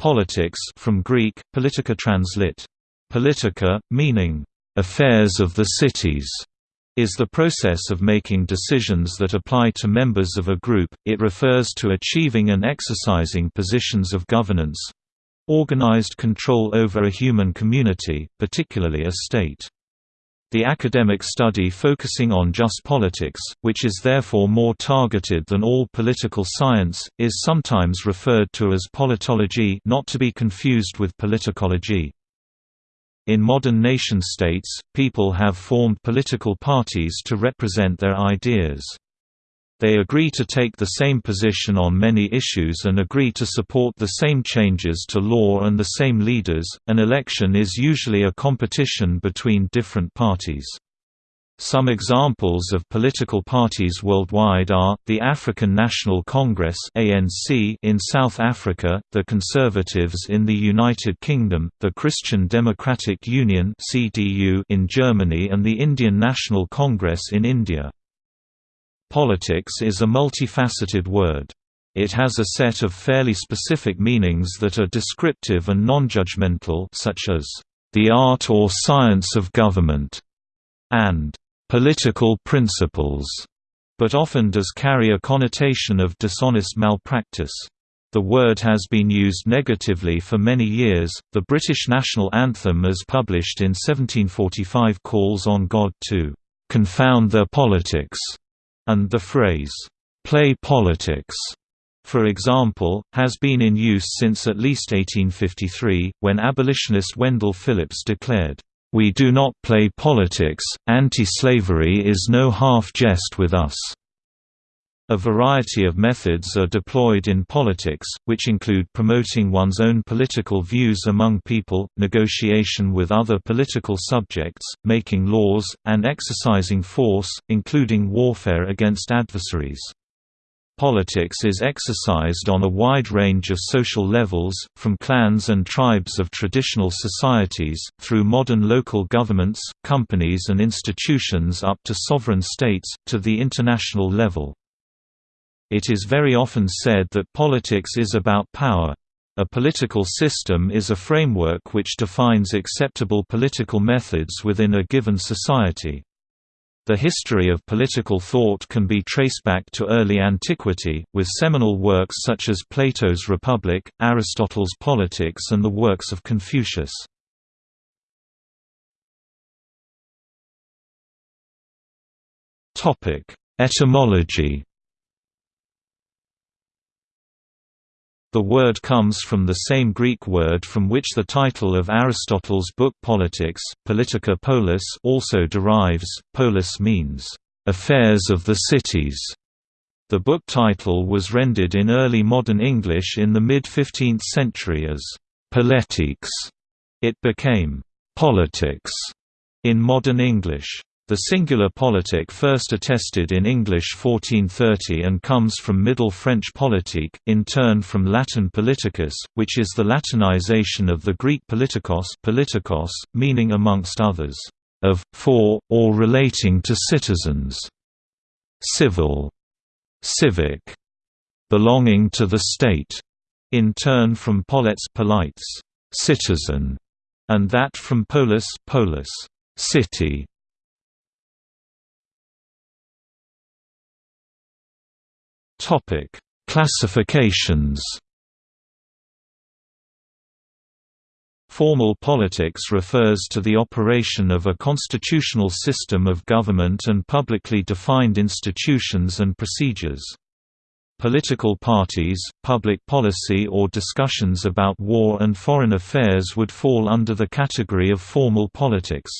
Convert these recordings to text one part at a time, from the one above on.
Politics from Greek, politika translit. Politica, meaning, "...affairs of the cities", is the process of making decisions that apply to members of a group, it refers to achieving and exercising positions of governance—organized control over a human community, particularly a state. The academic study focusing on just politics, which is therefore more targeted than all political science, is sometimes referred to as politology not to be confused with politicology. In modern nation-states, people have formed political parties to represent their ideas. They agree to take the same position on many issues and agree to support the same changes to law and the same leaders. An election is usually a competition between different parties. Some examples of political parties worldwide are, the African National Congress in South Africa, the Conservatives in the United Kingdom, the Christian Democratic Union in Germany and the Indian National Congress in India. Politics is a multifaceted word. It has a set of fairly specific meanings that are descriptive and non-judgmental such as, "...the art or science of government", and "...political principles", but often does carry a connotation of dishonest malpractice. The word has been used negatively for many years. The British national anthem as published in 1745 calls on God to confound their politics and the phrase, "'play politics' for example, has been in use since at least 1853, when abolitionist Wendell Phillips declared, "'We do not play politics, anti-slavery is no half-jest with us." A variety of methods are deployed in politics, which include promoting one's own political views among people, negotiation with other political subjects, making laws, and exercising force, including warfare against adversaries. Politics is exercised on a wide range of social levels, from clans and tribes of traditional societies, through modern local governments, companies and institutions up to sovereign states, to the international level. It is very often said that politics is about power. A political system is a framework which defines acceptable political methods within a given society. The history of political thought can be traced back to early antiquity, with seminal works such as Plato's Republic, Aristotle's Politics and the works of Confucius. Etymology The word comes from the same Greek word from which the title of Aristotle's book Politics, Politica Polis also derives. Polis means, "...affairs of the cities". The book title was rendered in early modern English in the mid-15th century as, "...politics". It became, "...politics", in modern English. The singular politic first attested in English 1430 and comes from Middle French politique, in turn from Latin politicus, which is the Latinization of the Greek politikos, politikos meaning amongst others, of, for, or relating to citizens, civil, civic, belonging to the state, in turn from polets polites, citizen, and that from polis, polis, city. Topic: Classifications. Formal politics refers to the operation of a constitutional system of government and publicly defined institutions and procedures. Political parties, public policy or discussions about war and foreign affairs would fall under the category of formal politics.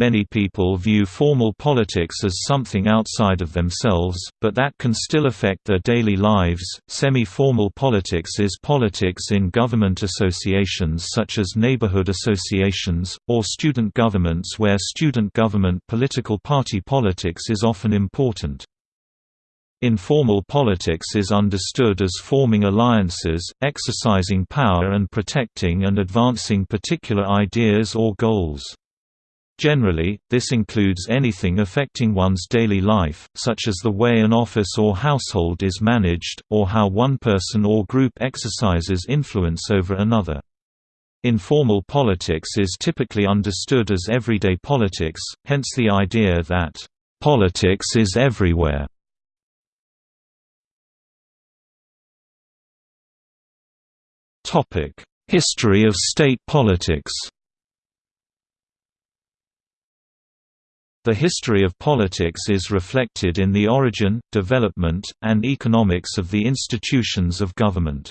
Many people view formal politics as something outside of themselves, but that can still affect their daily lives. Semi formal politics is politics in government associations such as neighborhood associations, or student governments where student government political party politics is often important. Informal politics is understood as forming alliances, exercising power and protecting and advancing particular ideas or goals. Generally, this includes anything affecting one's daily life, such as the way an office or household is managed, or how one person or group exercises influence over another. Informal politics is typically understood as everyday politics, hence the idea that, "...politics is everywhere." History of state politics The history of politics is reflected in the origin, development, and economics of the institutions of government.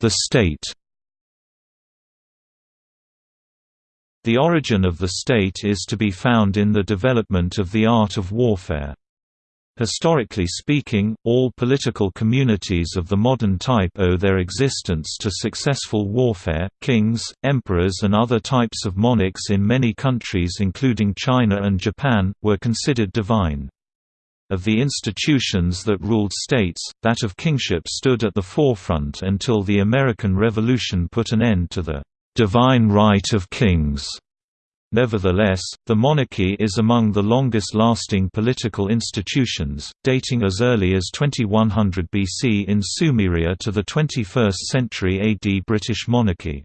The state The origin of the state is to be found in the development of the art of warfare. Historically speaking, all political communities of the modern type owe their existence to successful warfare. Kings, emperors, and other types of monarchs in many countries, including China and Japan, were considered divine. Of the institutions that ruled states, that of kingship stood at the forefront until the American Revolution put an end to the divine right of kings. Nevertheless, the monarchy is among the longest-lasting political institutions, dating as early as 2100 BC in Sumeria to the 21st century AD British monarchy.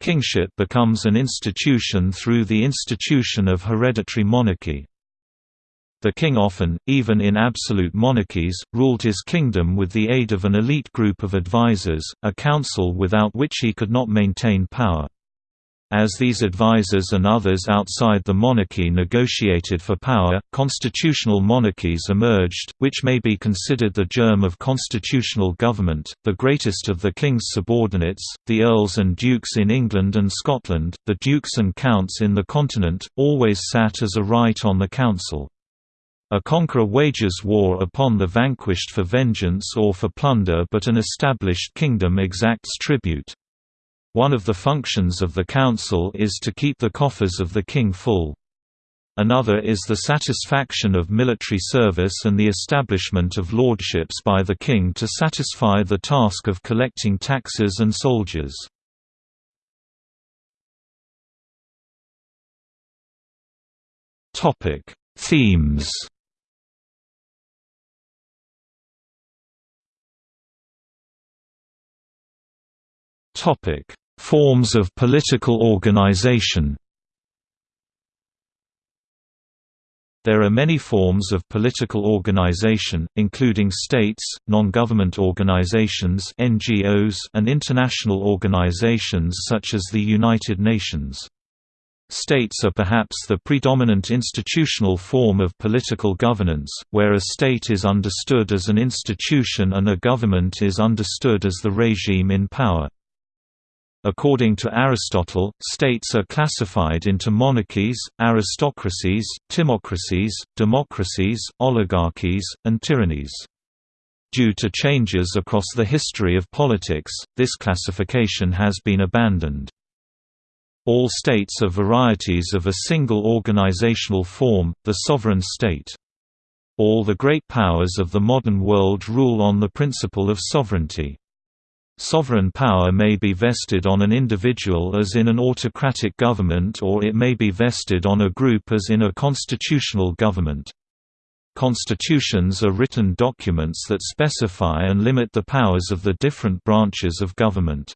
Kingship becomes an institution through the institution of hereditary monarchy. The king often, even in absolute monarchies, ruled his kingdom with the aid of an elite group of advisers, a council without which he could not maintain power. As these advisers and others outside the monarchy negotiated for power, constitutional monarchies emerged, which may be considered the germ of constitutional government. The greatest of the king's subordinates, the earls and dukes in England and Scotland, the dukes and counts in the continent, always sat as a right on the council. A conqueror wages war upon the vanquished for vengeance or for plunder but an established kingdom exacts tribute. One of the functions of the council is to keep the coffers of the king full. Another is the satisfaction of military service and the establishment of lordships by the king to satisfy the task of collecting taxes and soldiers. Topic: Themes Topic: Forms of political organization. There are many forms of political organization, including states, non-government organizations (NGOs), and international organizations such as the United Nations. States are perhaps the predominant institutional form of political governance, where a state is understood as an institution and a government is understood as the regime in power. According to Aristotle, states are classified into monarchies, aristocracies, timocracies, democracies, oligarchies, and tyrannies. Due to changes across the history of politics, this classification has been abandoned. All states are varieties of a single organizational form, the sovereign state. All the great powers of the modern world rule on the principle of sovereignty. Sovereign power may be vested on an individual as in an autocratic government or it may be vested on a group as in a constitutional government. Constitutions are written documents that specify and limit the powers of the different branches of government.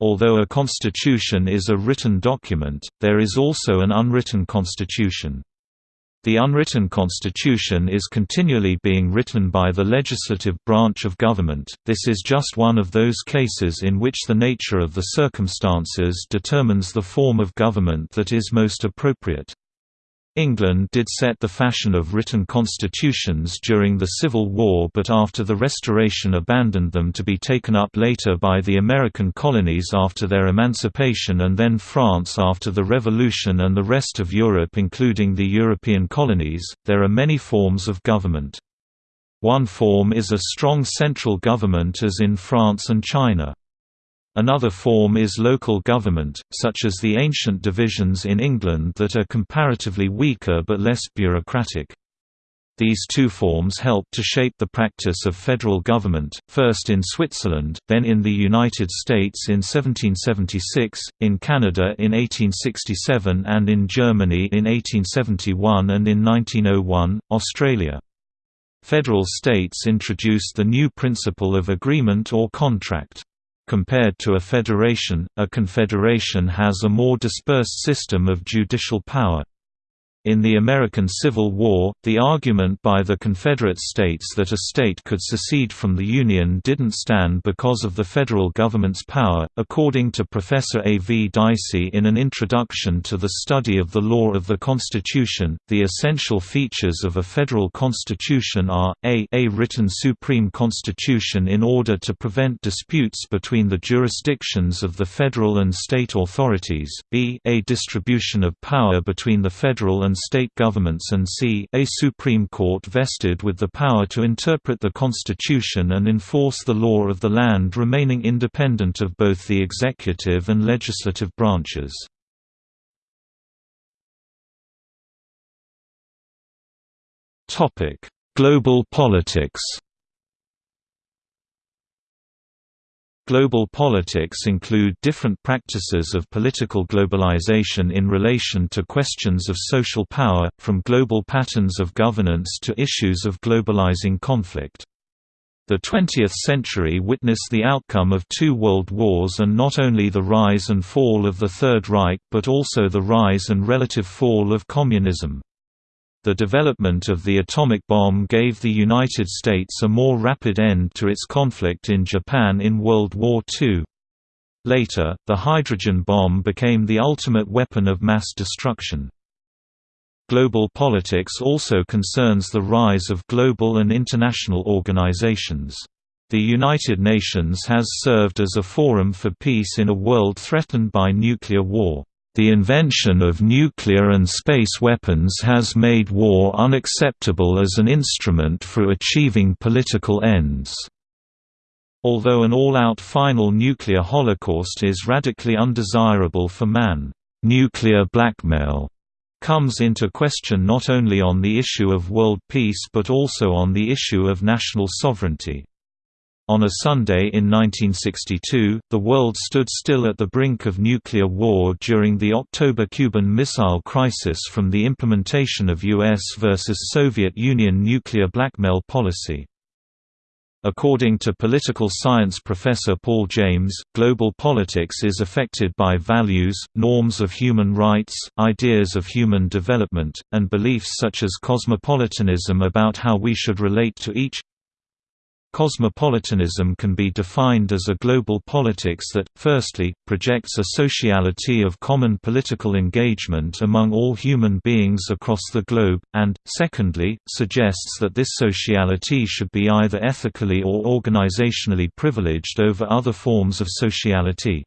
Although a constitution is a written document, there is also an unwritten constitution. The unwritten constitution is continually being written by the legislative branch of government. This is just one of those cases in which the nature of the circumstances determines the form of government that is most appropriate. England did set the fashion of written constitutions during the Civil War but after the Restoration abandoned them to be taken up later by the American colonies after their emancipation and then France after the Revolution and the rest of Europe including the European colonies. There are many forms of government. One form is a strong central government as in France and China. Another form is local government, such as the ancient divisions in England that are comparatively weaker but less bureaucratic. These two forms helped to shape the practice of federal government, first in Switzerland, then in the United States in 1776, in Canada in 1867 and in Germany in 1871 and in 1901, Australia. Federal states introduced the new principle of agreement or contract. Compared to a federation, a confederation has a more dispersed system of judicial power. In the American Civil War, the argument by the Confederate States that a state could secede from the Union didn't stand because of the federal government's power. According to Professor A. V. Dicey in an introduction to the study of the law of the Constitution, the essential features of a federal constitution are, a, a written supreme constitution in order to prevent disputes between the jurisdictions of the federal and state authorities, b, a distribution of power between the federal and and state governments and c a Supreme Court vested with the power to interpret the Constitution and enforce the law of the land remaining independent of both the executive and legislative branches. Global politics Global politics include different practices of political globalization in relation to questions of social power, from global patterns of governance to issues of globalizing conflict. The 20th century witnessed the outcome of two world wars and not only the rise and fall of the Third Reich but also the rise and relative fall of communism. The development of the atomic bomb gave the United States a more rapid end to its conflict in Japan in World War II. Later, the hydrogen bomb became the ultimate weapon of mass destruction. Global politics also concerns the rise of global and international organizations. The United Nations has served as a forum for peace in a world threatened by nuclear war. The invention of nuclear and space weapons has made war unacceptable as an instrument for achieving political ends. Although an all-out final nuclear holocaust is radically undesirable for man, nuclear blackmail comes into question not only on the issue of world peace but also on the issue of national sovereignty. On a Sunday in 1962, the world stood still at the brink of nuclear war during the October Cuban Missile Crisis from the implementation of U.S. versus Soviet Union nuclear blackmail policy. According to political science professor Paul James, global politics is affected by values, norms of human rights, ideas of human development, and beliefs such as cosmopolitanism about how we should relate to each Cosmopolitanism can be defined as a global politics that, firstly, projects a sociality of common political engagement among all human beings across the globe, and, secondly, suggests that this sociality should be either ethically or organizationally privileged over other forms of sociality.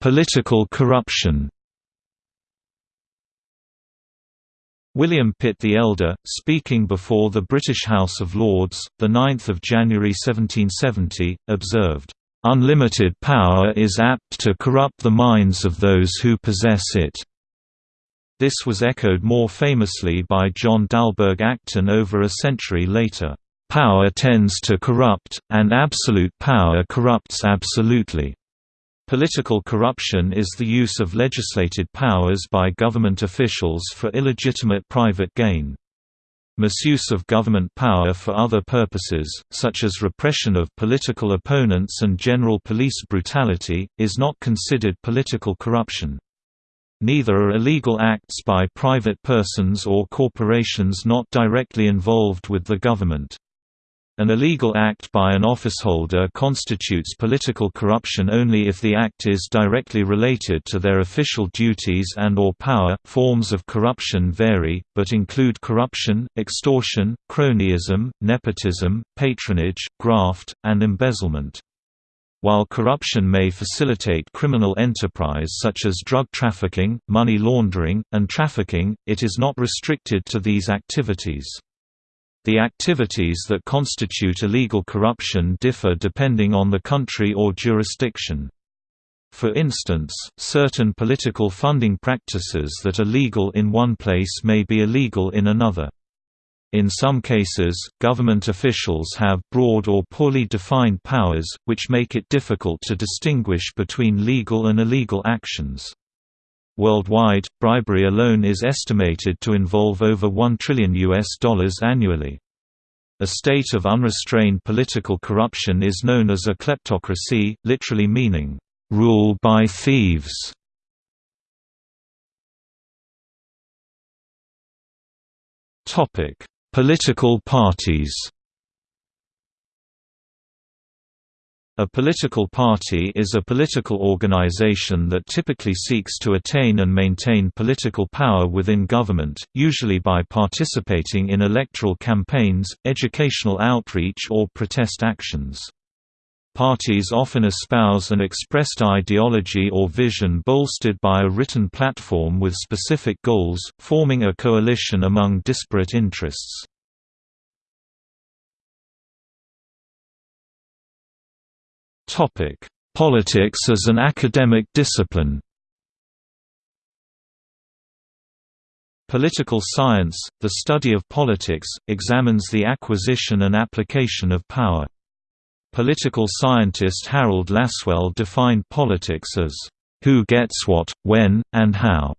Political corruption William Pitt the Elder, speaking before the British House of Lords, 9 January 1770, observed, "...unlimited power is apt to corrupt the minds of those who possess it." This was echoed more famously by John Dalberg Acton over a century later, "...power tends to corrupt, and absolute power corrupts absolutely." Political corruption is the use of legislated powers by government officials for illegitimate private gain. Misuse of government power for other purposes, such as repression of political opponents and general police brutality, is not considered political corruption. Neither are illegal acts by private persons or corporations not directly involved with the government. An illegal act by an officeholder constitutes political corruption only if the act is directly related to their official duties and or power. Forms of corruption vary, but include corruption, extortion, cronyism, nepotism, patronage, graft, and embezzlement. While corruption may facilitate criminal enterprise such as drug trafficking, money laundering, and trafficking, it is not restricted to these activities. The activities that constitute illegal corruption differ depending on the country or jurisdiction. For instance, certain political funding practices that are legal in one place may be illegal in another. In some cases, government officials have broad or poorly defined powers, which make it difficult to distinguish between legal and illegal actions. Worldwide, bribery alone is estimated to involve over 1 trillion US dollars annually. A state of unrestrained political corruption is known as a kleptocracy, literally meaning, "...rule by thieves". Political parties A political party is a political organization that typically seeks to attain and maintain political power within government, usually by participating in electoral campaigns, educational outreach or protest actions. Parties often espouse an expressed ideology or vision bolstered by a written platform with specific goals, forming a coalition among disparate interests. Topic: Politics as an academic discipline. Political science, the study of politics, examines the acquisition and application of power. Political scientist Harold Lasswell defined politics as, "...who gets what, when, and how."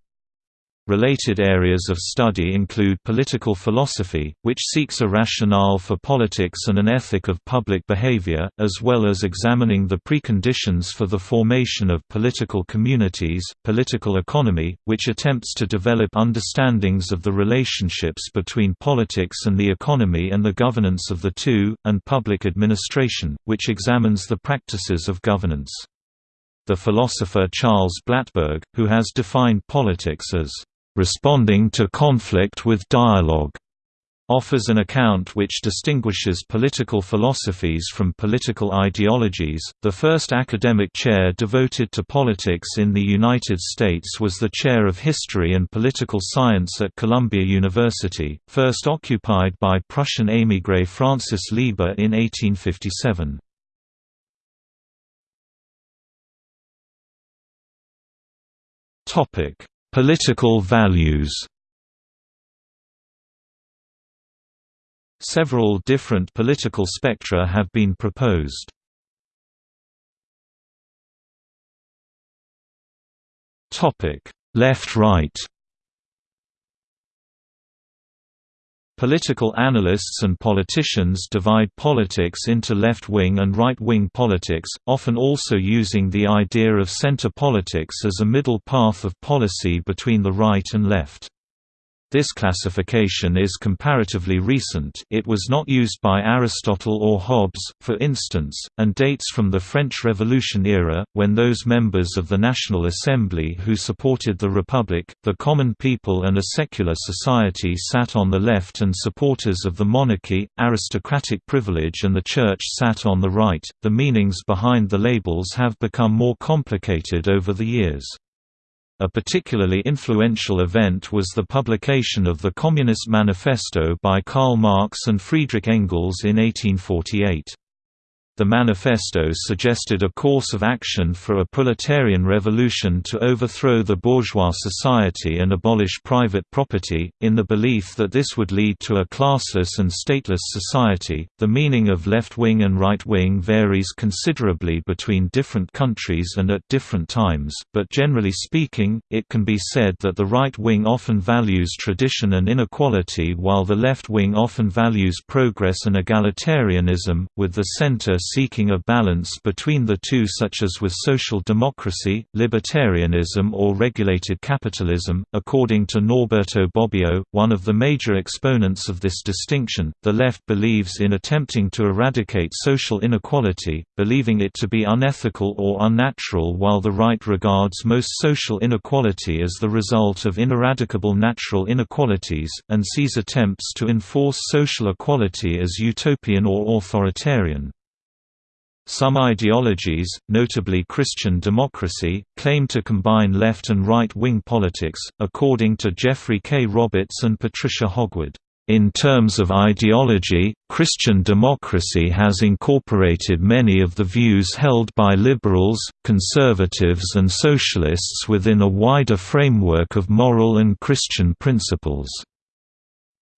Related areas of study include political philosophy, which seeks a rationale for politics and an ethic of public behavior, as well as examining the preconditions for the formation of political communities, political economy, which attempts to develop understandings of the relationships between politics and the economy and the governance of the two, and public administration, which examines the practices of governance. The philosopher Charles Blattberg, who has defined politics as responding to conflict with dialogue, offers an account which distinguishes political philosophies from political ideologies. The first academic chair devoted to politics in the United States was the Chair of History and Political Science at Columbia University, first occupied by Prussian émigré Francis Lieber in 1857. Topic: Political values Several different political spectra have been proposed. Left-right Political analysts and politicians divide politics into left-wing and right-wing politics, often also using the idea of center politics as a middle path of policy between the right and left. This classification is comparatively recent it was not used by Aristotle or Hobbes, for instance, and dates from the French Revolution era, when those members of the National Assembly who supported the Republic, the common people and a secular society sat on the left and supporters of the monarchy, aristocratic privilege and the Church sat on the right. The meanings behind the labels have become more complicated over the years. A particularly influential event was the publication of the Communist Manifesto by Karl Marx and Friedrich Engels in 1848. The manifesto suggested a course of action for a proletarian revolution to overthrow the bourgeois society and abolish private property, in the belief that this would lead to a classless and stateless society. The meaning of left wing and right wing varies considerably between different countries and at different times, but generally speaking, it can be said that the right wing often values tradition and inequality while the left wing often values progress and egalitarianism, with the center seeking a balance between the two such as with social democracy, libertarianism or regulated capitalism. According to Norberto Bobbio, one of the major exponents of this distinction, the left believes in attempting to eradicate social inequality, believing it to be unethical or unnatural while the right regards most social inequality as the result of ineradicable natural inequalities, and sees attempts to enforce social equality as utopian or authoritarian. Some ideologies, notably Christian democracy, claim to combine left and right-wing politics, according to Geoffrey K. Roberts and Patricia Hogwood. In terms of ideology, Christian democracy has incorporated many of the views held by liberals, conservatives and socialists within a wider framework of moral and Christian principles.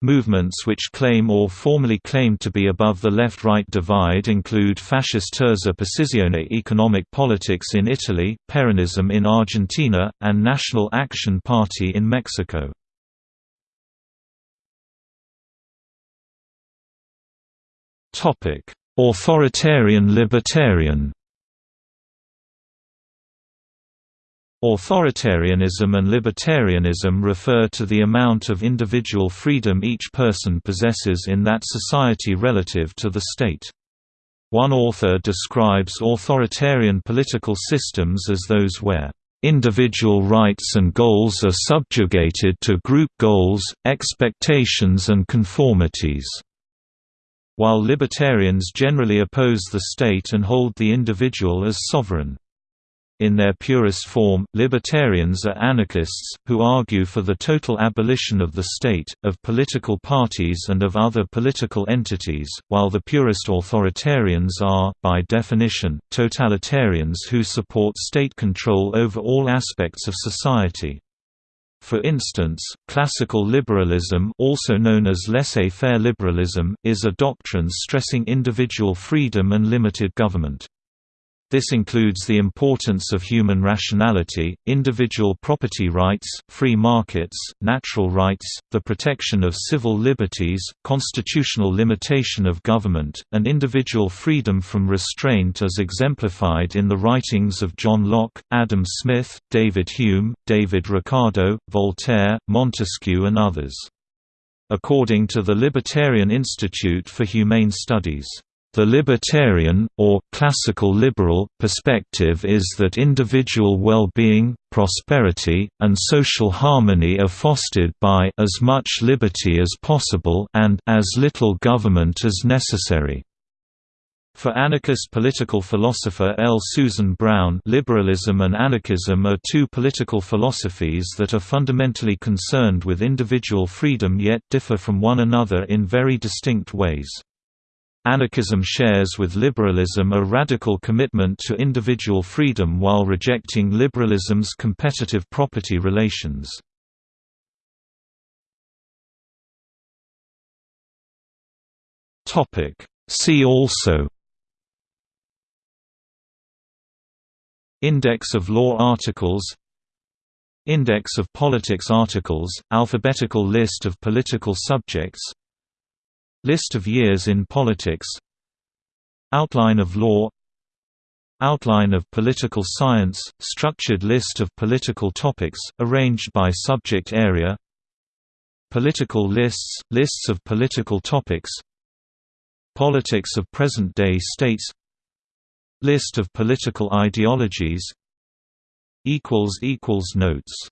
Movements which claim or formally claim to be above the left-right divide include Fascist Terza Posizione Economic Politics in Italy, Peronism in Argentina, and National Action Party in Mexico. Authoritarian libertarian. Authoritarianism and libertarianism refer to the amount of individual freedom each person possesses in that society relative to the state. One author describes authoritarian political systems as those where individual rights and goals are subjugated to group goals, expectations and conformities. While libertarians generally oppose the state and hold the individual as sovereign. In their purest form, libertarians are anarchists, who argue for the total abolition of the state, of political parties and of other political entities, while the purest authoritarians are, by definition, totalitarians who support state control over all aspects of society. For instance, classical liberalism also known as laissez-faire liberalism, is a doctrine stressing individual freedom and limited government. This includes the importance of human rationality, individual property rights, free markets, natural rights, the protection of civil liberties, constitutional limitation of government, and individual freedom from restraint as exemplified in the writings of John Locke, Adam Smith, David Hume, David Ricardo, Voltaire, Montesquieu and others. According to the Libertarian Institute for Humane Studies the libertarian, or classical liberal, perspective is that individual well-being, prosperity, and social harmony are fostered by as much liberty as possible and as little government as necessary. For anarchist political philosopher L. Susan Brown liberalism and anarchism are two political philosophies that are fundamentally concerned with individual freedom yet differ from one another in very distinct ways. Anarchism shares with liberalism a radical commitment to individual freedom while rejecting liberalism's competitive property relations. See also Index of law articles Index of politics articles, alphabetical list of political subjects List of years in politics. Outline of law. Outline of political science, structured list of political topics, arranged by subject area. Political lists, lists of political topics. Politics of present-day states. List of political ideologies. Notes